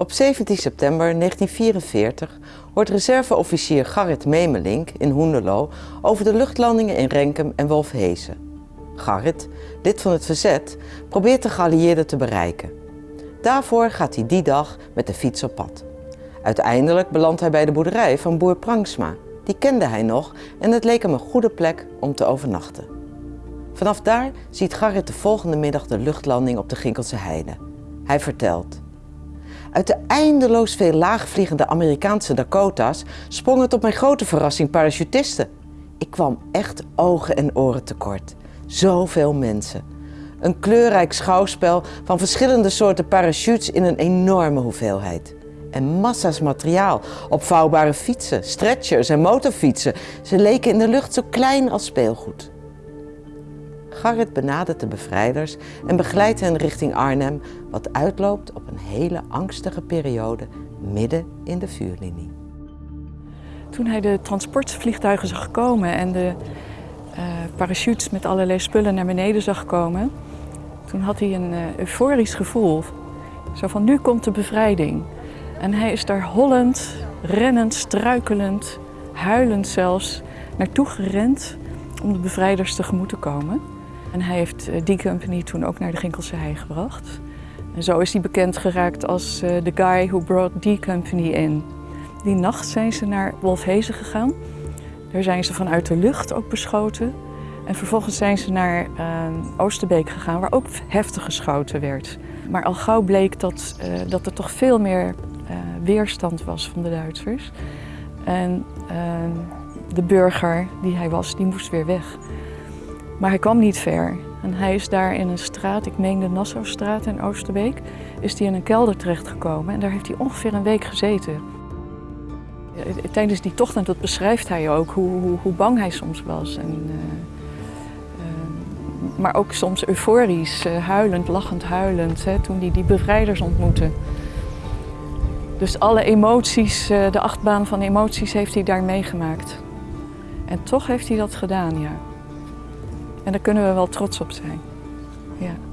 Op 17 september 1944 hoort reserveofficier Garrit Memelink in Hoenderloo over de luchtlandingen in Renkum en Wolfhezen. Garrit, lid van het verzet, probeert de geallieerden te bereiken. Daarvoor gaat hij die dag met de fiets op pad. Uiteindelijk belandt hij bij de boerderij van boer Prangsma. Die kende hij nog en het leek hem een goede plek om te overnachten. Vanaf daar ziet Garrit de volgende middag de luchtlanding op de Ginkelse Heide. Hij vertelt. Uit de eindeloos veel laagvliegende Amerikaanse Dakota's sprongen tot mijn grote verrassing parachutisten. Ik kwam echt ogen en oren tekort. Zoveel mensen. Een kleurrijk schouwspel van verschillende soorten parachutes in een enorme hoeveelheid. En massa's materiaal, opvouwbare fietsen, stretchers en motorfietsen. Ze leken in de lucht zo klein als speelgoed. Garrit benadert de bevrijders en begeleidt hen richting Arnhem, wat uitloopt op een hele angstige periode midden in de vuurlinie. Toen hij de transportvliegtuigen zag komen en de uh, parachutes met allerlei spullen naar beneden zag komen, toen had hij een uh, euforisch gevoel. Zo van nu komt de bevrijding. En hij is daar hollend, rennend, struikelend, huilend zelfs naartoe gerend om de bevrijders tegemoet te komen. En hij heeft uh, die company toen ook naar de Ginkelse Hei gebracht. En zo is hij bekend geraakt als de guy who brought die company in. Die nacht zijn ze naar Wolfhezen gegaan. Daar zijn ze vanuit de lucht ook beschoten. En vervolgens zijn ze naar uh, Oosterbeek gegaan, waar ook heftig geschoten werd. Maar al gauw bleek dat, dat er toch veel meer weerstand was van de Duitsers. En de burger die hij was, die moest weer weg. Maar hij kwam niet ver. En hij is daar in een straat, ik meen de Nassaustraat in Oosterbeek, is hij in een kelder terechtgekomen. En daar heeft hij ongeveer een week gezeten. Tijdens die tocht, en dat beschrijft hij ook, hoe, hoe, hoe bang hij soms was. En, uh, uh, maar ook soms euforisch, uh, huilend, lachend, huilend, hè, toen hij die bevrijders ontmoette. Dus alle emoties, de achtbaan van emoties heeft hij daar meegemaakt. En toch heeft hij dat gedaan, ja. En daar kunnen we wel trots op zijn. Ja.